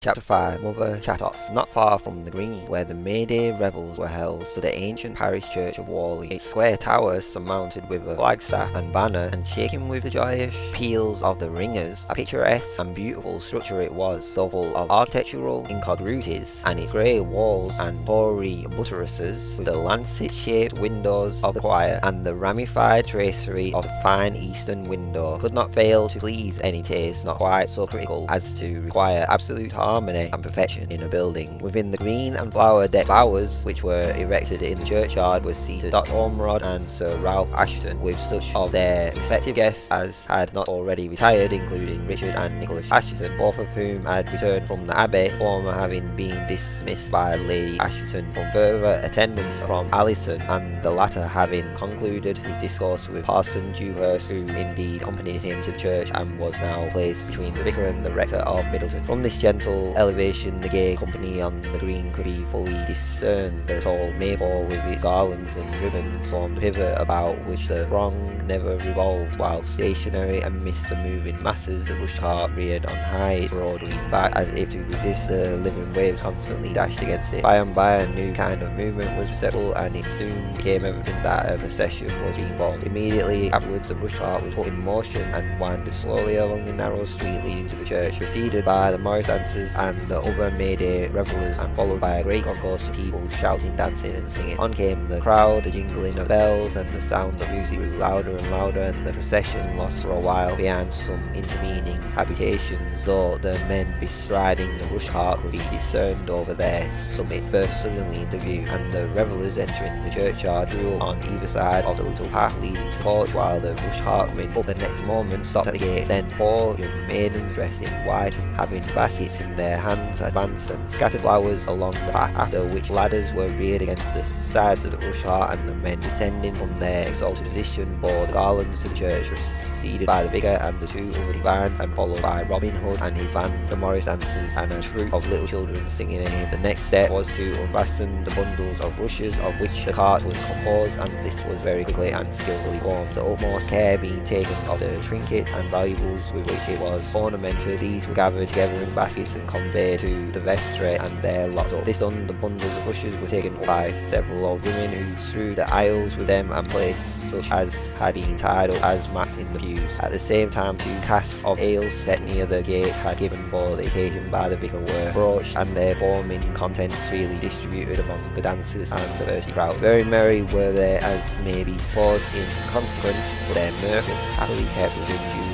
Chapter 5 Mother Chattox Not far from the green, where the May Day revels were held, stood the ancient parish church of Whalley, its square tower surmounted with a flagstaff and banner, and shaking with the joyous peals of the ringers. A picturesque and beautiful structure it was, though full of architectural incongruities, and its grey walls and hoary buttresses, with the lancet-shaped windows of the choir, and the ramified tracery of the fine eastern window, could not fail to please any taste not quite so critical as to require absolute harmony and perfection in a building. Within the green and flower-decked flowers which were erected in the churchyard were seated Dr. Ormerod and Sir Ralph Assheton, with such of their respective guests as had not already retired, including Richard and Nicholas Assheton, both of whom had returned from the Abbey, the former having been dismissed by Lady Assheton from further attendance from Alison, and the latter having concluded his discourse with Parson Dewhurst, who indeed accompanied him to the church and was now placed between the vicar and the rector of Middleton. From this gentle elevation the gay company on the green could be fully discerned. The tall maypole with its garlands and ribbons formed the pivot about which the throng never revolved, while stationary amidst the moving masses the rush cart reared on high its broad wing back as if to resist the living waves constantly dashed against it. By and by a new kind of movement was perceptible and it soon became evident that a procession was being formed. Immediately afterwards the rush cart was put in motion and winded slowly along the narrow street leading to the church, preceded by the Morris dancers and the other May revelers and followed by a great concourse of people shouting, dancing and singing. On came the crowd, the jingling of bells and the sound of music grew louder and louder and the procession lost for a while behind some intervening habitations, though the men bestriding the rush cart could be discerned over their summits burst suddenly into view and the revellers entering the churchyard drew on either side of the little path leading to the porch while the rush cart coming up the next moment stopped at the gate. Then four young maidens dressed in white having baskets in their hands advanced and scattered flowers along the path, after which ladders were reared against the sides of the rush cart and the men descending from their exalted position bore the garlands to the church, preceded by the vicar and the two other divines and followed by Robin Hood and his band, the Morris dancers and a troop of little children singing a hymn. The next step was to unfasten the bundles of rushes of which the cart was composed and this was very quickly and skillfully formed, the utmost care being taken of the trinkets and valuables with which it was ornamented. These were gathered together in baskets and conveyed to the vestry and there locked up. This the bundles of rushes were taken up by several old women who threw the aisles with them and placed such as had been tied up as mats in the pews. At the same time, two casks of ale set near the gate had given for the occasion by the vicar were broached and their forming contents freely distributed among the dancers and the thirsty crowd. Very merry were they as may be supposed in consequence, their mirth was happily kept within due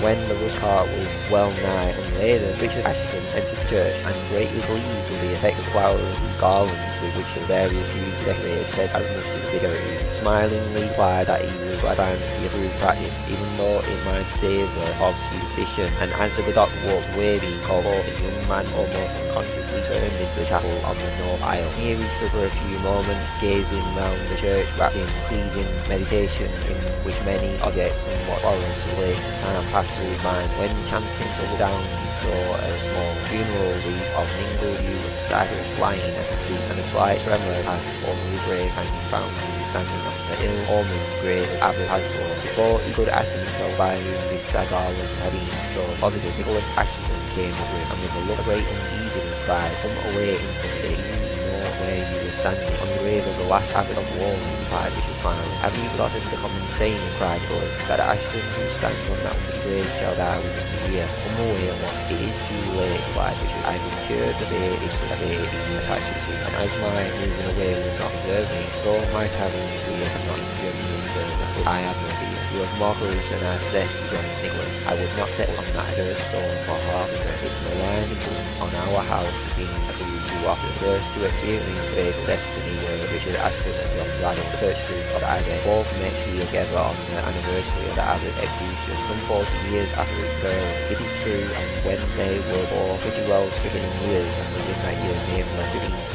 When the rush cart was well nigh unladen, Richard Assheton entered the church and greatly pleased with the effect of flowers and garlands with which the various were decorated, said as much to the vicar who smilingly replied that he would glad find the approved practice, even though it might savour of superstition. And as the doctor walked away being called forth, the young man almost unconsciously turned into the chapel on the north aisle. Here he stood for a few moments, gazing round the church, wrapped in pleasing meditation in which many objects somewhat foreign place time passed through mind, when chancing to look down he saw a small funeral wreath of mingled yew and cypress lying at his feet, and a slight tremor passed over his grave as he found he was standing on the ill-omened grave of Abbot Paslew. Before he could ask himself why this sad garland had been so positive, Nicholas Assheton came to him, and with a look of great uneasiness cried, Come away instantly, standing, on the grave of the last Abbot of Whalley, replied Richard smiling. Have you forgotten the common saying, cried Nicholas, that Assheton who stands on that wicked grave shall die within the year? Come away at once. It is too late, replied Richard. I have incurred the fate it was fate you attached to, and as my moving away will not preserve me, so my having here cannot injure me any further. I have no fear. You have more courage than I possess, rejoined Nicholas. I would not settle on that accursed stone for half it. Its malign on our house has too often. First to experience fatal destiny were Richard Assheton and John Braddyll, the purchasers of the Abbey. Both met here together on the anniversary of the Abbot's execution, some forty years after its burial. It is true, and when they were all pretty well stricken in years, and within that year, namely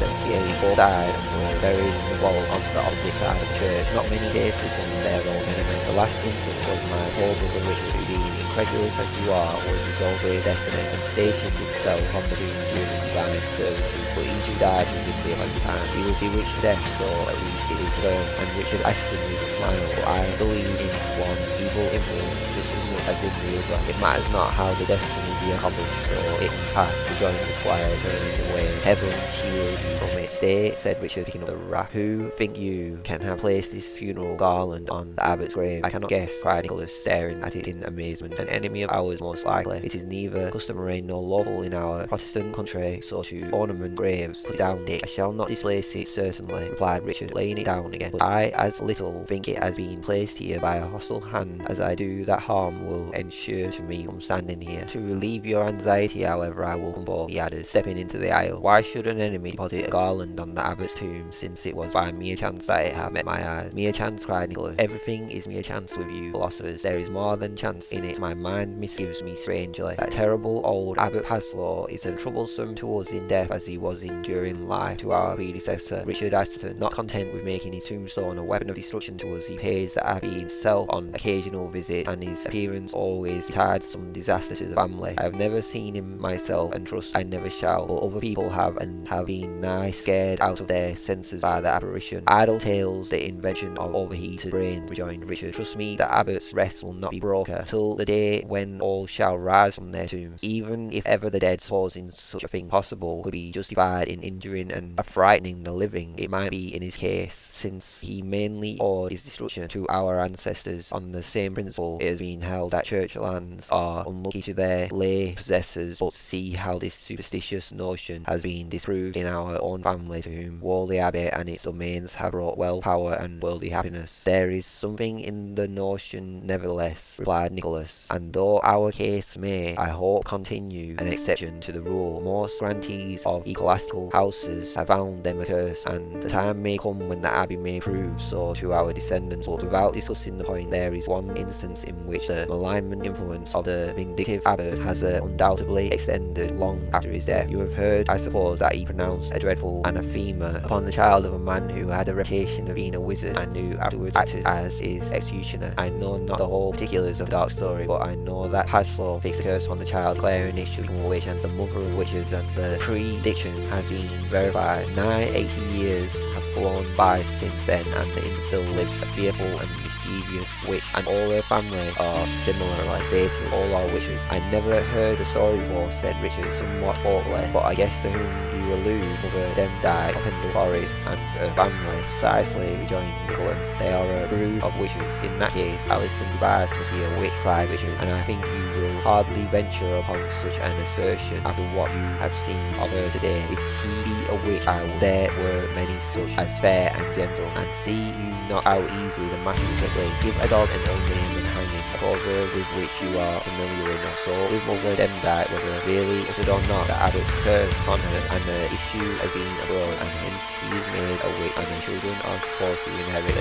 1578, both died and were buried in the vault on the opposite side of the church. Not many days from their own enemy. The last instance was my poor brother Richard, who incredulous as you are, was resolved to destiny and stationed himself on the tomb during divine services, but each too died within the appointed time. He will bewitched to death, so at least it is firm, and Richard Assheton with a smile, but I believe in one evil influence just as much as in the other. It matters not how the destiny accomplished so it to join the away. Heaven shield you from it. Stay, said Richard picking up the wrap. Who think you can have placed this funeral garland on the abbot's grave? I cannot guess, cried Nicholas, staring at it in amazement. An enemy of ours most likely. It is neither customary nor lawful in our Protestant country so to ornament graves. Put it down, Dick. I shall not displace it, certainly, replied Richard, laying it down again. But I as little think it has been placed here by a hostile hand as I do that harm will ensure to me from standing here. To relieve your anxiety, however, I will come forth, he added, stepping into the aisle. Why should an enemy deposit a garland on the abbot's tomb, since it was by mere chance that it had met my eyes? Mere chance, cried Nicholas. Everything is mere chance with you philosophers. There is more than chance in it. My mind misgives me strangely. That terrible old Abbot Paslew is as troublesome to us in death as he was in during life to our predecessor, Richard Assheton. Not content with making his tombstone a weapon of destruction to us, he pays the Abbey himself on occasional visits, and his appearance always retards some disaster to the family. I have never seen him myself, and trust I never shall, but other people have, and have been nigh scared out of their senses by the apparition. Idle tales, the invention of overheated brains, rejoined Richard. Trust me, the abbot's rest will not be broken till the day when all shall rise from their tombs. Even if ever the dead supposing such a thing possible could be justified in injuring and frightening the living, it might be in his case, since he mainly owed his destruction to our ancestors on the same principle it has been held that church lands are unlucky to their lay possessors, but see how this superstitious notion has been disproved in our own family to whom Whalley Abbey and its domains have brought wealth, power and worldly happiness. There is something in the notion nevertheless, replied Nicholas, and though our case may, I hope, continue an exception to the rule, most grantees of ecclesiastical houses have found them a curse, and the time may come when the abbey may prove so to our descendants, but without discussing the point, there is one instance in which the malignant influence of the vindictive abbot has uh, undoubtedly extended long after his death. You have heard, I suppose, that he pronounced a dreadful anathema upon the child of a man who had a reputation of being a wizard and who afterwards acted as his executioner. I know not the whole particulars of the dark story, but I know that Paslew fixed a curse on the child, declaring it should become a witch and the mother of witches, and the prediction has been verified. Nigh 80 years have flown by since then, and the infant still lives a fearful and mischievous witch, and all her family are similarly fated, all are witches. I never heard the story before, said Richard, somewhat thoughtfully, but I guess to whom you allude, Mother Demdike of Pendle Forest and her family, precisely, rejoined Nicholas. They are a brood of witches. In that case, Alison Device must be a witch, cried Richard, and I think you will hardly venture upon such an assertion after what you have seen of her today. If she be a witch, I would there were many such as fair and gentle, and see you not how easily the matter is. Give a dog an ill name and a with which you are familiar enough. So with Mother Demdike, whether really uttered or not, the abbot's curse on her, and the issue has been abroad, and hence she is made a witch, and her children are forced to inherit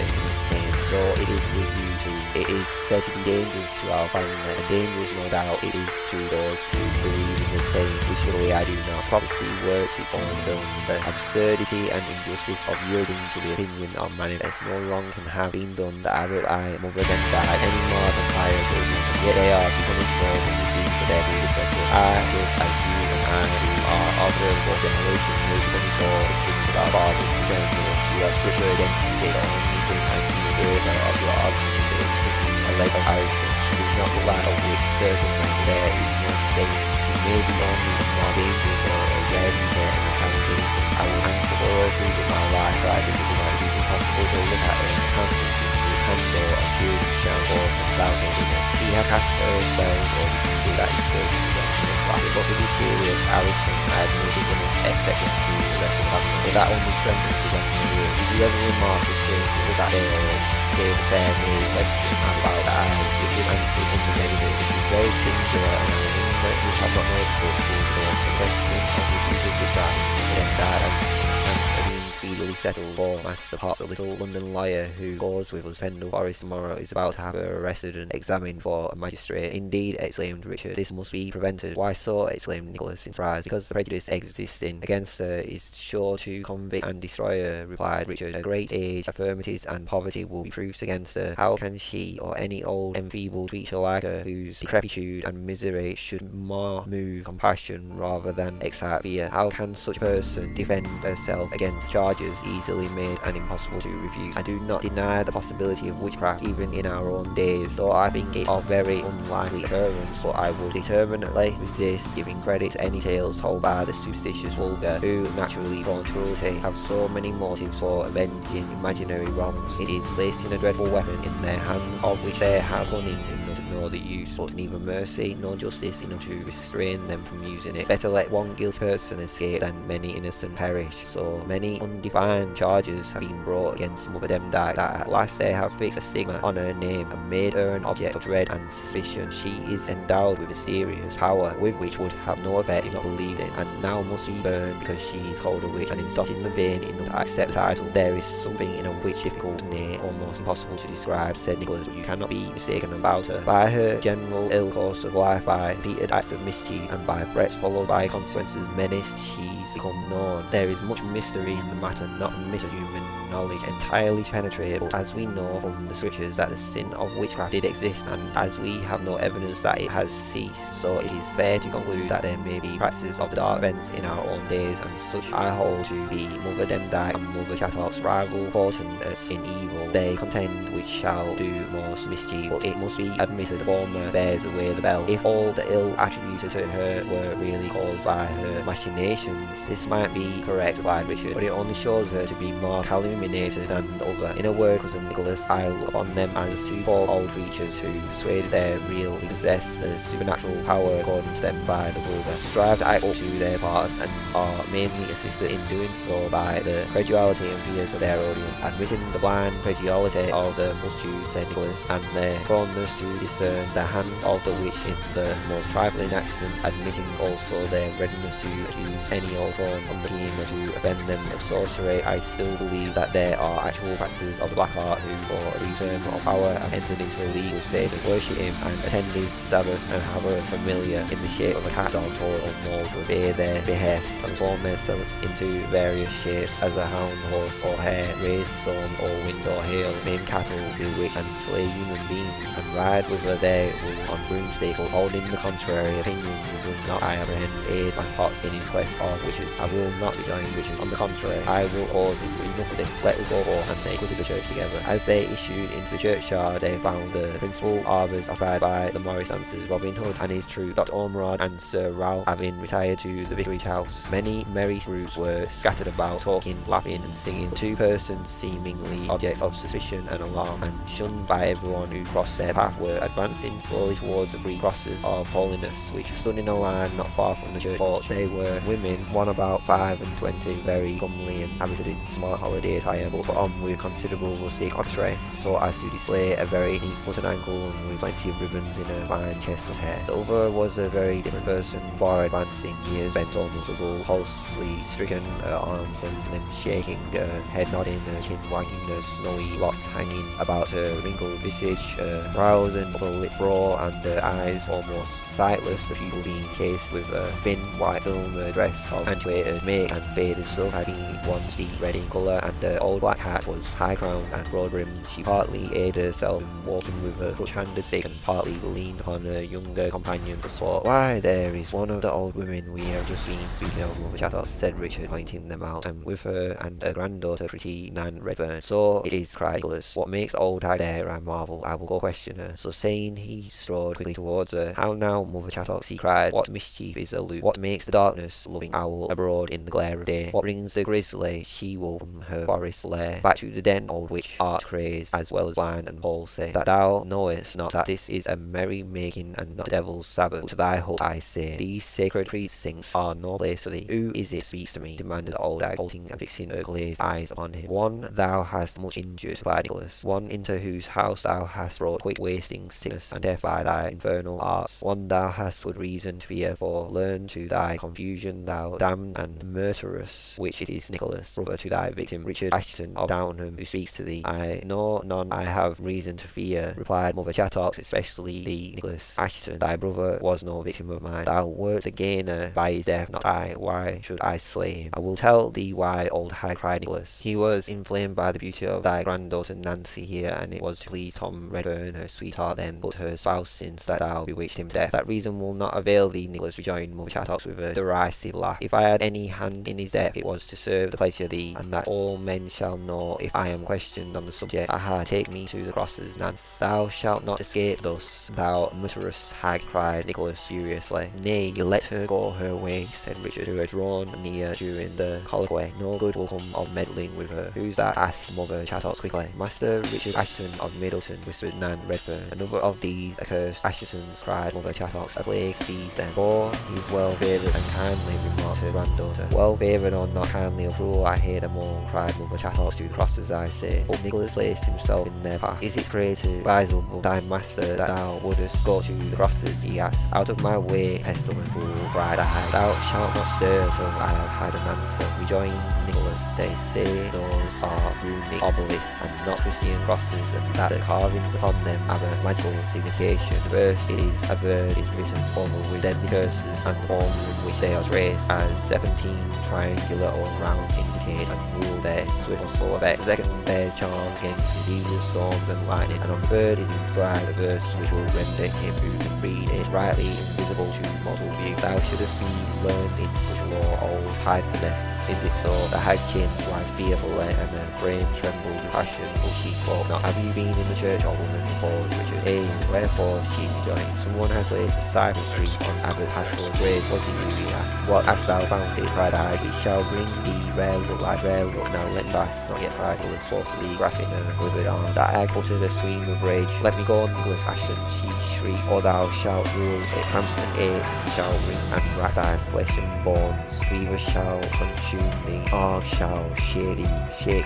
name. So it is with you too. It is be dangerous to our family, and dangerous no doubt it is to those who believe in the same, surely I do not. Prophecy works its own film. The absurdity and injustice of yielding to the opinion of manifest. No wrong can have been done the abbot I Mother Demdike any more than children, and yet they are more than the sins of their predecessors. I, just as you and I who are of the fourth generation, becoming for the sins of our fathers who came to us. You have further of your a leg of Harrison. She does not a witch, certainly there is no state. She may be only more dangerous or a rare user and a kind of innocent. I will answer for all through with my life, I think it is impossible to look at her in the with and forth and thousand women. She had cast herself or you can see that is still but to be serious, Alison had no beginning family. But that only strengthens the Did you ever remark the strange with that day say the maid question about that I give you answer in the negative? It is very singular and I mean that you have not noticed before. The question of the Jesus was that, and then died as speedily settled for Master Potts, the little London lawyer who goes with us Pendle Forest tomorrow, is about to have her arrested and examined for a magistrate. Indeed, exclaimed Richard, this must be prevented. Why so? exclaimed Nicholas in surprise. Because the prejudice existing against her is sure to convict and destroy her, replied Richard. Her great age, infirmities, and poverty will be proofs against her. How can she, or any old enfeebled creature like her, whose decrepitude and misery should more move compassion rather than excite fear, how can such a person defend herself against charges easily made and impossible to refuse. I do not deny the possibility of witchcraft even in our own days, though I think it a very unlikely occurrence, but I would determinately resist giving credit to any tales told by the superstitious vulgar, who, naturally born cruelty, have so many motives for avenging imaginary wrongs. It is placing a dreadful weapon in their hands, of which they have cunning know the use, but neither mercy nor justice enough to restrain them from using it. Better let one guilty person escape than many innocent perish. So many undefined charges have been brought against Mother Demdike that at last they have fixed a stigma on her name and made her an object of dread and suspicion. She is endowed with mysterious power with which would have no effect if not believed in, and now must be burned because she is called a witch and is not in the vein enough to accept the title. There is something in a witch difficult, nay, almost impossible to describe, said Nicholas, you cannot be mistaken about her. By her general ill course of life, by repeated acts of mischief, and by threats followed by consequences menaced, she's become known. There is much mystery in the matter, not permitted human knowledge entirely but as we know from the scriptures that the sin of witchcraft did exist, and as we have no evidence that it has ceased, so it is fair to conclude that there may be practices of the dark events in our own days, and such I hold to be Mother Demdike and Mother Chattox rival potent as in evil. They contend which shall do most mischief, but it must be admitted the former bears away the bell. If all the ill attributed to her were really caused by her machinations, this might be correct, replied Richard, but it only shows her to be more calumniated the other. In a word, cousin Nicholas, I look upon them as two poor old creatures who, persuaded they really possess a supernatural power according to them by the vulgar, strive to act up to their parts and are mainly assisted in doing so by the credulity and fears of their audience. Admitting the blind credulity of the multitude, said Nicholas, and their proneness to discern the hand of the witch in the most trifling accidents, admitting also their readiness to accuse any old prone on the team to offend them of sorcery, I still believe that there are actual practices of the black art who, for a return of power, have entered into a league with Satan, worship him and attend his sabbaths and have a familiar in the shape of a cat, dog, toy or mole to obey their behests, transform themselves into various shapes as a hound, horse or hare, raise storms or wind or hail, maim cattle, bewitch and slay human beings, and ride with their wool on broomsticks, holding the contrary opinion, you will not I apprehend aid as Pots in his quest of witches. I will not be joining witches. On the contrary, I will cause him enough of this. Let us go and they quitted the church together. As they issued into the churchyard, they found the principal arbors occupied by the Morris dancers, Robin Hood and his troop, Dr. Ormerod and Sir Ralph having retired to the vicarage house. Many merry groups were scattered about, talking, laughing and singing. Two persons seemingly objects of suspicion and alarm and shunned by everyone who crossed their path were advancing slowly towards the three crosses of holiness which stood in a line not far from the church porch. They were women, one about five and twenty, very comely and habited in smart holiday attire, but um, on with considerable rustic entree, so as to display a very neat foot and ankle and with plenty of ribbons in her fine chest of hair. The other was a very different person, far advancing years, bent almost double, pulsely stricken, her arms and limbs shaking, her head nodding, her chin wagging, her snowy locks hanging about her wrinkled visage, her brows and upper lip furrow, and her eyes almost sightless, the pupil being cased with a thin white film a dress of antiquated make and faded stuff had been once deep red in colour and her old black hat was high crowned and broad brimmed. She partly aided herself in walking with a crutch-handed stick and partly leaned upon her younger companion for support. Why, there is one of the old women we have just seen speaking of Mother Chattox, said Richard, pointing them out, and with her and her granddaughter, pretty Nan Redfern. So it is, cried Nicholas. What makes the old hag there, I marvel. I will go question her. So saying, he strode quickly towards her. How now, Mother Chattox, he cried. What mischief is elude? What makes the darkness loving owl abroad in the glare of day? What brings the grizzly she-wolf from her forest lair back to the den, old witch, art crazed, as well as blind and palsy, that thou knowest not that this is a merry making and not the devil's sabbath? To thy hut, I say, these sacred precincts are no place for thee. Who is it speaks to me? demanded the old hag, halting and fixing her glazed eyes upon him. One thou hast much injured, replied Nicholas. One into whose house thou hast brought quick wasting sickness and death by thy infernal arts. One thou hast good reason to fear, for learn to thy confusion, thou damned and murderous, which it is Nicholas, brother to thy victim, Richard Assheton of Downham, who speaks to thee. I know none I have reason to fear, replied Mother Chattox, especially thee, Nicholas Assheton. Thy brother was no victim of mine. Thou wert the gainer by his death, not I. Why should I slay him? I will tell thee why, old hag, cried Nicholas. He was inflamed by the beauty of thy granddaughter Nancy here, and it was to please Tom Redfern, her sweetheart then, but her spouse since that thou bewitched him to death. That reason will not avail thee, Nicholas rejoined Mother Chattox with a derisive laugh. If I had any hand in his death, it was to serve the pleasure of thee, and that all men shall know if I am questioned on the subject. Aha, take me to the crosses, Nance. Thou shalt not escape thus, thou murderous hag, cried Nicholas furiously. Nay, let her go her way, said Richard, who had drawn near during the colloquy. No good will come of meddling with her. Who's that? asked Mother Chattox quickly. Master Richard Assheton of Middleton, whispered Nan Redfern. Another of these accursed Assheton's, cried Mother Chattox. A plague seized them. For he's well favoured and kindly, remarked her granddaughter. Well favoured or not kindly or cruel, I hear them all, cried Mother Chattox to the crosses, I say. But Nicholas placed himself in their path. Is it great to up, thy master, that thou wouldest go to the crosses? he asked. Out of my way, pestilent fool, cried I. Thou shalt not stir till I have had an answer, rejoined Nicholas. They say those are runic obelisks and not Christian crosses, and that the carvings upon them have a magical signification. The verse is averred is written over with deadly curses, and the forms in which they are traced as 17 triangular or round indicate and rule their swift or slow effect. Second bears charms against diseases, storms, and lightning, and on third is inscribed the verse which will render him who can read it rightly invisible to mortal view. Thou shouldst be learned in such a law, old Pythoness. Is it so? The hag chin was fearfully, and her frame trembled with passion, but she spoke not. Have you been in the church, old woman? before, Richard. Hey, wherefore? She rejoined. Someone has laid a cypress tree on Abbot Paslew's grave. Was it you? He asked. What hast thou found it? cried I. It shall bring thee rare look like rare look. Now let me pass, not yet idle and forcibly grasping her withered arm. That hag uttered a scream of rage. Let me go, Nicholas Assheton, she shrieked, or oh, thou shalt rule it. Hamster AIDS shall ring and rack thy flesh and bones. Fever shall consume thee. Arg shall shake thee, shake.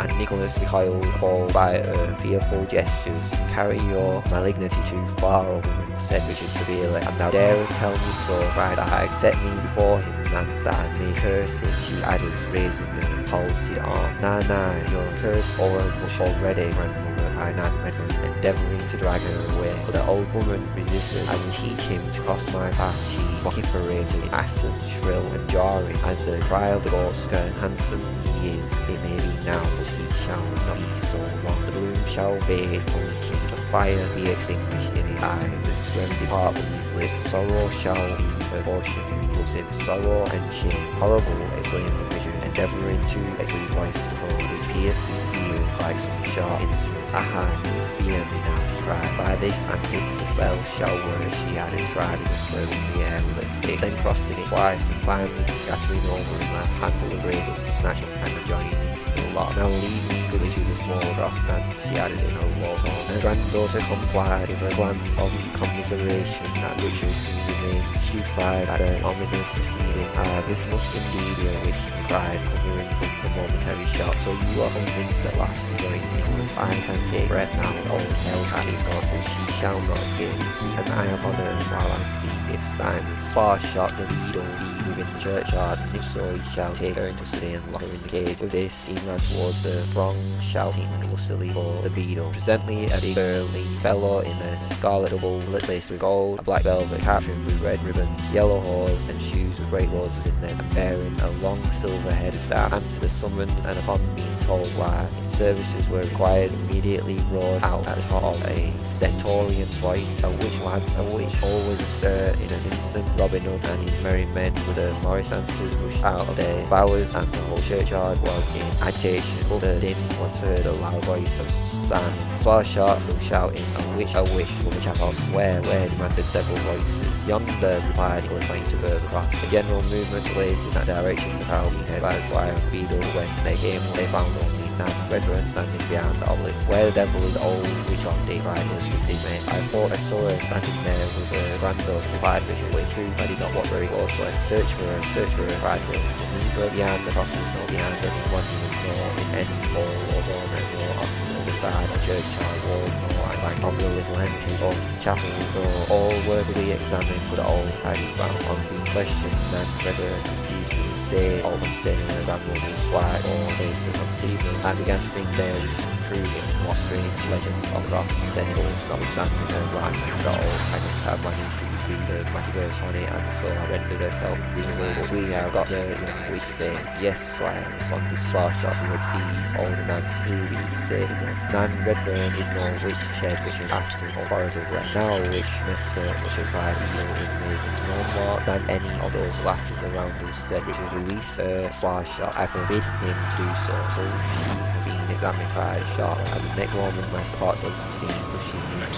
And Nicholas recoiled, appalled by her fearful gestures. Carry your malignity too far, O woman, said Richard severely. And thou darest tell me so, cried hag. Set me before him, Nance, that I may curse it, she added, raising the palsied arm. Nah, you're cursed over much already, grandmother, cried Nan Redfern, endeavouring to drag her away. But the old woman resisted. I will teach him to cross my path, she vociferated in accents shrill and jarring, as the cry of the goat. Handsome he is, it may be now, but he shall not be so long. The bloom shall fade from his cheek, the fire be extinguished in his eyes, the slim depart from his lips. Sorrow shall be her portion who loves him. Sorrow and shame. Horrible, exclaimed Richard, endeavouring to exclude voice the phone, which pierced his ears like some sharp instrument. Aha, you fear me now, cried. By this and his spell shall work, she added, striding and the air with a stick, then crossing it twice and finally scattering over him a handful of dust, snatching and joining the lot. Now leave me quickly to the small grass dance, she added in a low tone. Her granddaughter complied with a glance of commiseration at Richard, remained stupefied at the ominous proceeding. Ah, this must indeed be a wish, he cried, recovering from the momentary shock. So you are convinced at last, rejoined Nicholas. I can take breath now, old hell had he thought, but she shall not escape. Keep an eye upon her while I see if Simon's far shot the needle be within the churchyard, and if so, he shall take her into custody and lock her in the cage. With this, he ran towards the throng, shouting lustily for the beadle. Presently, a big burly fellow in a scarlet double laced with gold, a black velvet cap trimmed with red ribbons, yellow hose, and shoes with great roses in them, and bearing a long silver headed staff, answered the summons, and upon being told why his services were required, immediately roared out at top of a stentorian voice, a witch lads, a witch, all was astir in an instant. Robin Hood and his merry men with the Morris dancers rushed out of their bowers, and the whole churchyard was in agitation. But the din was heard a loud voice of Simon. Swallow sharp still shouting, a witch, a wish will the chapel where, where, demanded several voices. Yonder, replied pointing to further across. A general movement place in that direction, the being heard by the squire and beadle. When they came, they found only Nan Redfern standing behind the obelisk. Where the devil is old which on day riders with these men. I thought I saw her standing there with her granddaughter, replied. In truth, I did not watch very closely. Search for her, search for her, cried Nicholas. Neither behind the crosses nor behind any monument nor in any hall or dormer nor on the other side of churchyard wall at back of the little entries of chapel door. All worthily be examined, but all had found on being questioned and Redfern refused to say all concerning her grandmother's wife or places on Stephen. I began to think there was some truth in what strange legends of Ross and Sentinels notwithstanding her blind and all I could have my entries see the magic on it and so I rendered herself invisible. But we have got the young witch saying, yes, so I am on this far shot who had seized all the Nan's ruby said enough. Nan Redfern is no witch, said Richard asked him authoritatively. Now which Mr. Richard cried evil in amazement. No more than any of those lasses around us, said Richard, release her Sparshot. I forbid him to do so. So she has been examined by a shot, and the next moment my spots of seen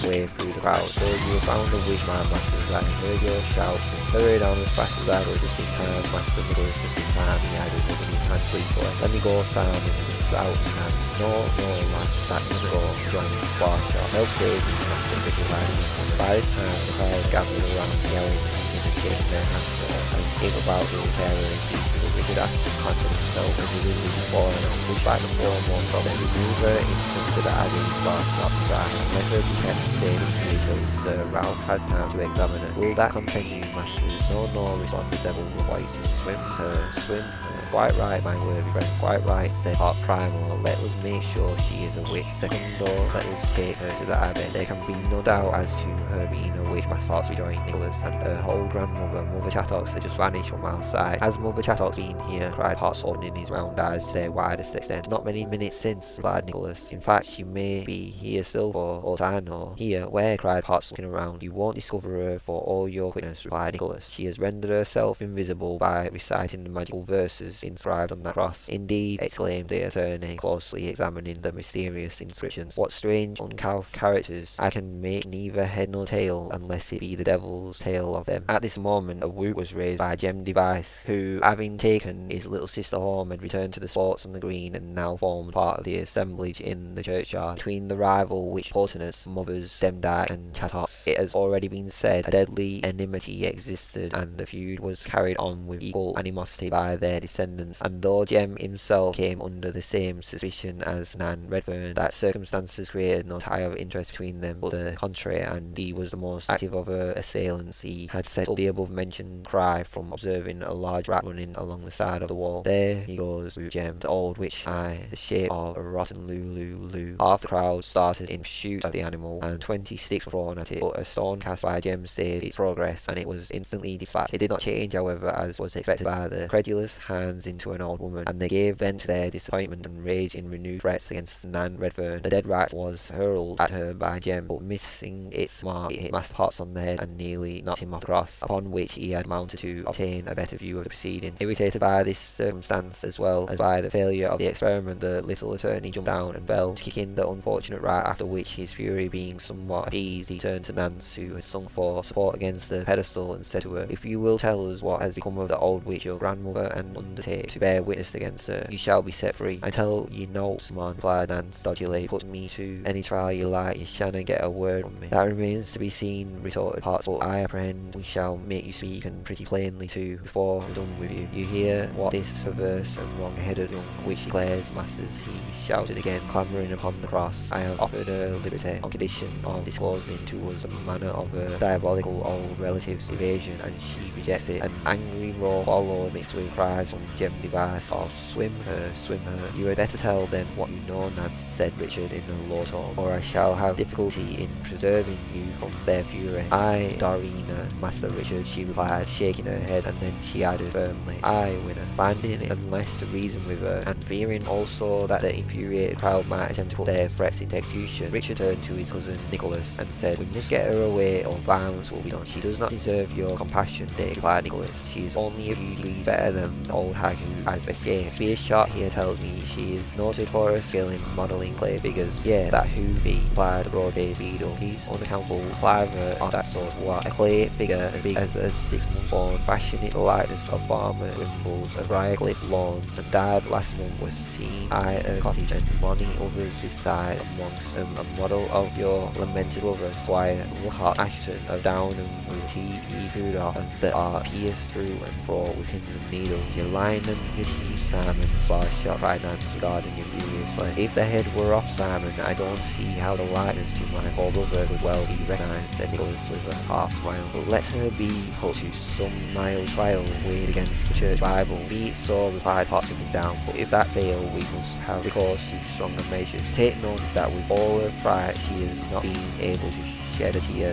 way through the crowd. So you found the wish my masters heard your shouts and hurried on as fast as I could just in time. Master Nicholas just in time, he added with an hand free for it. Let me go, Sam, and just out and no, no, lads, that can go, join the far shot. Help save me, Master Nicholas. By this time, the crowd gathered around yelling and indicating their hands and came about the terror and peace Richard Assheton confident himself as he was before and pushed by the foremost of them. Move her into the agony bar not dry and let her be kept safe until Sir Ralph has now to examine her. Will that continue, masters? No, no, responded the devil voice. Swim her, swim her. Quite right, my worthy friend, quite right, said Hot Primal. Let us make sure she is a witch. Second door, let us take her to the abbey. There can be no doubt as to her being a witch. My thoughts rejoined Nicholas, and her whole grandmother, Mother Chattox, had just vanished from our sight. Has Mother Chattox been here? cried Hot, opening his round eyes to their widest extent. Not many minutes since, replied Nicholas. In fact, she may be here still for all I know. Here, where? cried Potts, looking around. You won't discover her for all your quickness, replied Nicholas. She has rendered herself invisible by reciting the magical verses inscribed on that cross. Indeed, exclaimed the attorney, closely examining the mysterious inscriptions. What strange, uncouth characters! I can make neither head nor tail, unless it be the devil's tale of them. At this moment, a whoop was raised by Jem Device, who, having taken his little sister home, had returned to the sports on the green, and now formed part of the assemblage in the churchyard. Between the rival witch Portinus, mothers Demdike and Chattox, it has already been said, a deadly enmity existed, and the feud was carried on with equal animosity by their descendants. And though Jem himself came under the same suspicion as Nan Redfern, that circumstances created no tie of interest between them, but the contrary, and he was the most active of her assailants. He had settled the above mentioned cry from observing a large rat running along the side of the wall. There he goes with Jem, the old witch eye, the shape of a rotten Lulu Lulu. Half the crowd started in pursuit of the animal, and twenty sticks were thrown at it, but a stone cast by Jem stayed its progress, and it was instantly dispatched. It did not change, however, as was expected by the credulous hands into an old woman, and they gave vent to their disappointment and rage in renewed threats against Nan Redfern. The dead rat was hurled at her by Jem, but missing its mark, it hit Master Potts on the head and nearly knocked him off the cross, upon which he had mounted to obtain a better view of the proceedings. Irritated by this circumstance, as well as by the failure of the experiment, the little attorney jumped down and fell, kicking the unfortunate rat, after which his fury being somewhat appeased, he turned to Nance, who had sung for support against the pedestal, and said to her, If you will tell us what has become of the old witch, your grandmother, and undertake to bear witness against her, you shall be set free. I tell you no, man, replied Nance dodgily, put me to any trial you like, you shan't get a word from me. That remains to be seen, retorted Potts, but I apprehend we shall make you speak, and pretty plainly too, before we're done with you. You hear what this perverse and wrong-headed young witch declares, masters, he shouted again, clambering upon the cross. I have offered her liberty on condition of disclosing to us the manner of her diabolical old relative's evasion, and she rejects it. An angry roar followed, mixed with cries from Jem Device of swim her, swim her. You had better tell them what you know, Nance, said Richard in a low tone, or I shall have difficulty in preserving you from their fury. I, Dorina, Master Richard, she replied, shaking her head, and then she added firmly, I, winner, finding it unless to reason with uh, her, and fearing also that the infuriated crowd might attempt to put their threats into execution, Richard turned to his cousin Nicholas and said, We must get her away or violence will be done. She does not deserve your compassion, Dick, replied Nicholas. She is only a few degrees better than the old hag who has escaped. Sparshot here tells me she is noted for her skill in modelling clay figures. Yeah, that who be, replied the broad-faced beadle. He's unaccountable clever on that sort what. A clay figure as big as a six-month old, fashioned in the likeness of farmer Wimbles, a Briarcliff lawn, and died last month was seen at a cottage and many others beside amongst them a model of your lamented brother, Squire Woodhart Assheton of Downham with T. E. Rudolph, and that are pierced through and fro with pins and needles. Your line and your teeth, Simon, slash shot cried Nance, regarding you furiously. If the head were off, Simon, I don't see how the likeness to my poor brother could well be recognised, said Nicholas with a half smile. But let her be put to some mild trial weighed against the church Bible. Be it so, replied Potts looking down, but if that fail, we must have recourse to stronger measures. Take notice that with all her fright, she has not been able to shed a tear,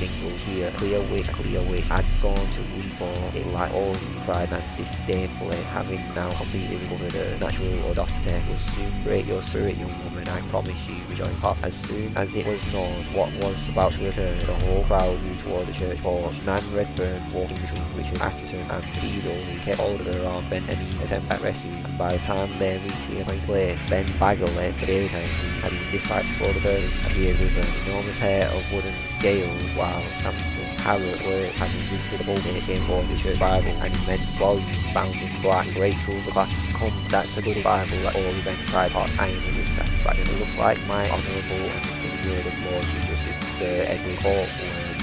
has jingle here, clear wish, clear wish, I'd sworn to reform it like all cried Nancy disdainfully, having now completely recovered her natural audacity, will soon break your spirit, young woman, I promise you, rejoined Pop. As soon as it was known what was about to occur, the whole crowd moved toward the church porch. Nan Redfern walking between Richard Assheton and Beadle, who kept hold of her arm, bent any attempt at rescue, and by the time they reached the appointed place, Ben Bagley, the who had been dispatched for the birds, appeared with an enormous pair of wooden scales, while Samson Harriet were having visited the pulpit came forward the church Bible, an immense volume bound in black, great silver glass. Come, that's a good Bible that all events I am with satisfaction. It looks like my honourable and distinguished Lord Chief Justice Sir Edward Coke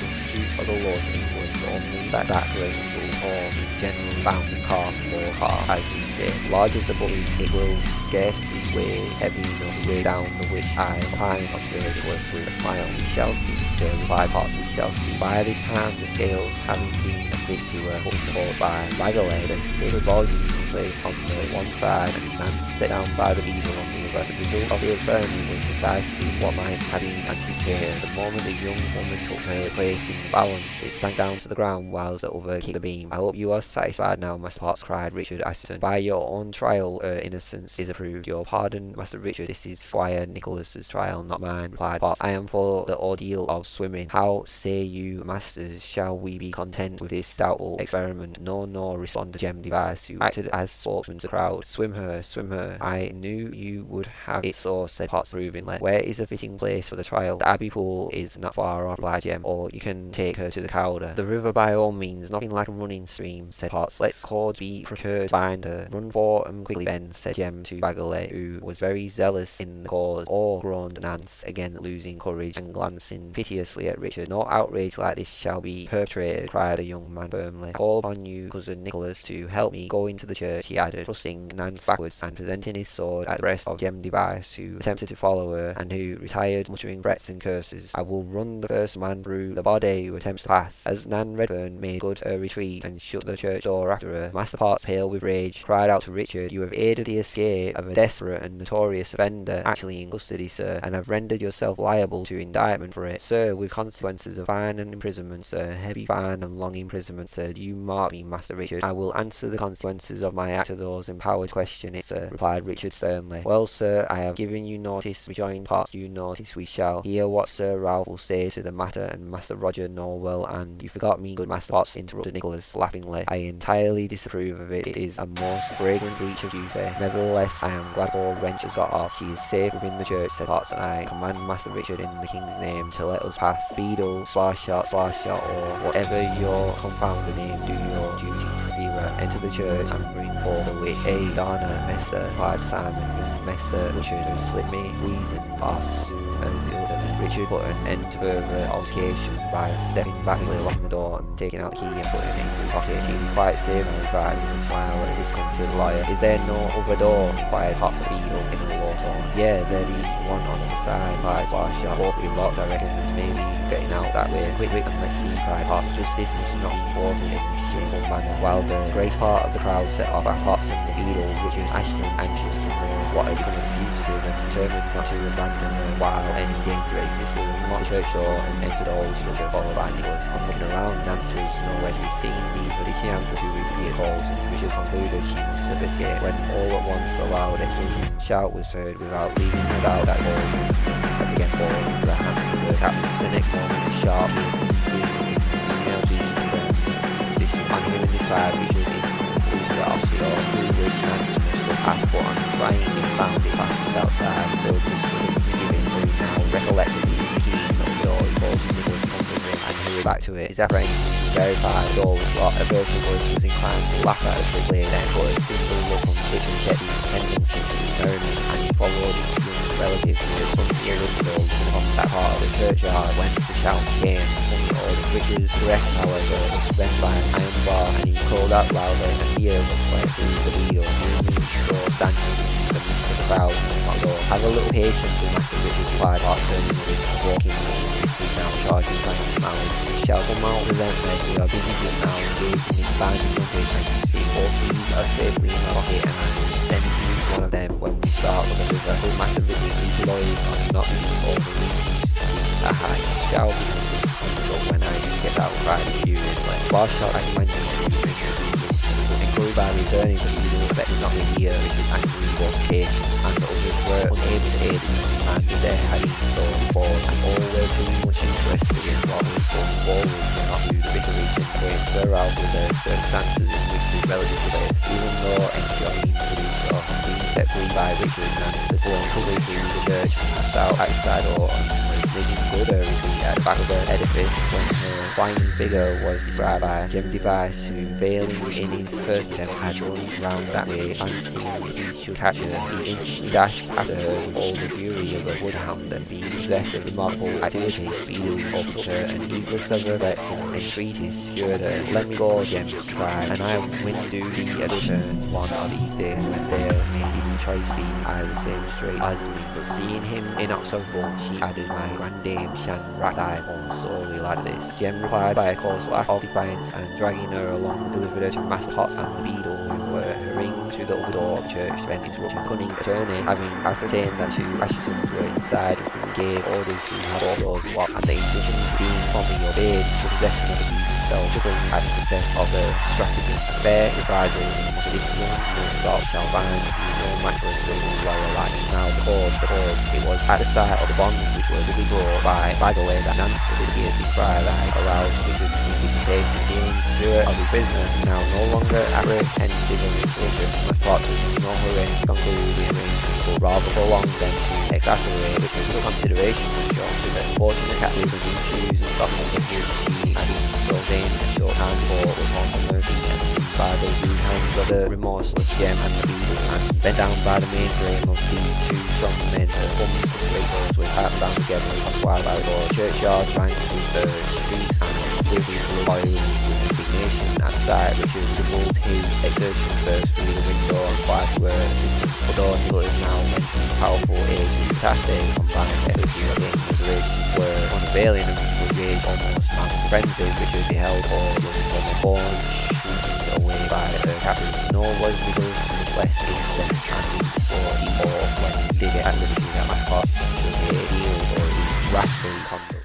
the Chief of the laws of England, only that that great humble form is generally bound in calf or as say. Large as the body, it will scarcely weigh heavy enough to weigh down the which I opine, observed was with a smile. We shall see, sir, replied Potts, we shall see. By this time, the scales having been affixed to her, put forward by. Bagley, the sacred volume was placed on the one side and set down by the beadle on the other. The result of the experiment was precisely what have been anticipated. The moment the young woman took her place in balance, it sank down to the ground whilst the other kicked the beam. I hope you are satisfied now, Master Potts, cried Richard Assheton. By your own trial, her innocence is approved. Your pardon, Master Richard, this is Squire Nicholas's trial, not mine, replied Potts. I am for the ordeal of swimming. How say you, masters, shall we be content with this doubtful experiment? No, no, responded Jem Device, who acted as spokesman to the crowd. Swim her, swim her. I knew you would have it so, said Potts approvingly. Where is a fitting place for the trial? The Abbey Pool is not far off, replied Jem, or you can take her to the Calder. The river by all means, nothing like a running stream, said Potts. Let's cords be procured behind her. Run for for 'em quickly, Ben, said Jem to Bagley, who was very zealous in the cause. Oh, groaned Nance, again losing courage and glancing piteously at Richard. No outrage like this shall be perpetrated, cried the young man firmly. I call upon you, cousin Nicholas, to help me go into the church, he added, thrusting Nance backwards and presenting his sword at the breast of Jem Device, who attempted to follow her, and who retired muttering threats and curses. I will run the first man through the body who attempts to pass. As Nan Redfern made good her retreat and shut the church door after her, Master Potts, pale with rage, cried out to Richard, You have aided the escape of a desperate and notorious offender actually in custody, sir, and have rendered yourself liable to indictment for it, sir, with consequences of fine and imprisonment, sir, heavy fine and long imprisonment, sir. Do you mark me, Master Richard? I will answer the consequences of my act to those empowered question it, sir, replied Richard sternly. Well, sir, I have given you notice, rejoined Potts, you notice we shall hear what Sir Ralph will say to the matter, and Master Roger Nowell, and you forgot me, good Master Potts, interrupted Nicholas laughingly. I entirely disapprove of it. It is a most fragrant breach of duty. Nevertheless, I am glad all wrench has got off. She is safe within the church, said Potts, and I command Master Richard in the King's name to let us pass. Beadle, Sparshot, Sparshot, or whatever your confounded name, do your duty. Sierra, enter the church and bring forth the witch. A Donna, Messer, replied Simon, Messer Richard, me, wheezing, boss, Richard put an end to further altercation by stepping back along the door and taking out the key and putting it into his pocket. She's quite safe and a smile at this come to the lawyer. Is there no other door? inquired Potts of Beadle in the tone. Yeah, there is one on the side, replied Sparshot. Both be locked, I reckon, maybe getting out that way. Quick, quick, and let's see, cried Potts. Justice must not be thwarted in this shameful manner. While the great part of the crowd set off at Potts and the Beadle, Richard Assheton, anxious to what of the fugitive and determined not to abandon her while any danger existed, the church door and entered the old structure followed by Nicholas. On looking around, Nance was nowhere to be seen, neither did she answer to his ear calls, and Richard concluded she must have escaped, when all at once a loud exulting shout was heard without leaving doubt that all had again fallen into the hands of the captains. The next morning, a sharp, piercing scream in female being on hearing this fire, instantly flew to the opposite door, through which but on trying it found it fastened outside, filled with misgiving, who now recollected the key of the door, he called to Nicholas comfortably and hurried back to it. His apprehension was verified, the door was locked, a person voice was inclined to laugh at us quickly, then put a single look on Richard kept his attendance into his merriment, and he followed his young relative who was some years ago from that part of the churchyard whence the shouts came the old Richard's direct, however, was prevented by an iron bar, and he called out loudly, and fear was fled through the wheel, moving so standing in the of the crowd, not door. Have a little patience with Master Richard's replied Hart, turning with walking with his now charging like his malice. Shall come out presently, we are busy just now, engaged in finding the and you see both these are safely in my pocket, and send you one of them when we start the. Good Master Richard, these lawyers are not being overly Aha, you shall be when I shot that he mentioned encouraged by returning to Edo but not the year Richard's angry was paid and others were unable to aid him and their hiding so forward and all were too much interested in what was going forward to not the bigger going surround with the circumstances in which his relatives were even though enjoying the so being set free by Richard and the blown through the church south outside or on living good at uh, the back of the edifice when her flying figure was described by Jem Device who failing in his first attempt had run round that way fancying he should catch her. He instantly dashed after her with all the fury of a woodhound and being possessed of remarkable activity speedily overtook her and heedless of her threats and entreaties secured her. Let me go, she cried, and I will do thee a return one of these days when there choice be I the same straight as me. But seeing him in inexorable, she added, My grandame shan rat thy home sorely like this. Jem replied by a coarse laugh of defiance and dragging her along delivered her to Master Potts and the beadle who were hurrying to the upper door of the church when interrupting cunning attorney having ascertained that two Asshetons were inside instantly gave orders to have all doors locked and the instructions being promptly obeyed the possession of the beast himself triggering at the success of the stratagem. Fair reprisal to this young sort shall find no match for a silver life. Now the cause, the it was at the sight of the bonds which were to be brought by by the way that Nancy did hear the cry that aroused Richard's indignation feelings Stewart of his business now no longer apprehensive of instruction must thought to no hurry to conclude the arrangement but rather prolong them to exacerbate little consideration was shown to the unfortunate of these shoes and Scotland of his and so vain and short hand for was on the mercy and by the hands of the remorseless Jem and the beadle and bent down by the main frame of these two strong men who formed the doors with hat down together on wild the churchyard trying to the streets and completely loyal indignation at sight which is doubled his exertions first through the window and quiet were although he was now mentioned powerful age and tasting combined energy against moderation were unavailing and would rage almost frenzy which was beheld all the from a shooting away by the captain nor was the Nicholas less incensed and before he or when he did get at liberty that my heart was a deal or rascally conduct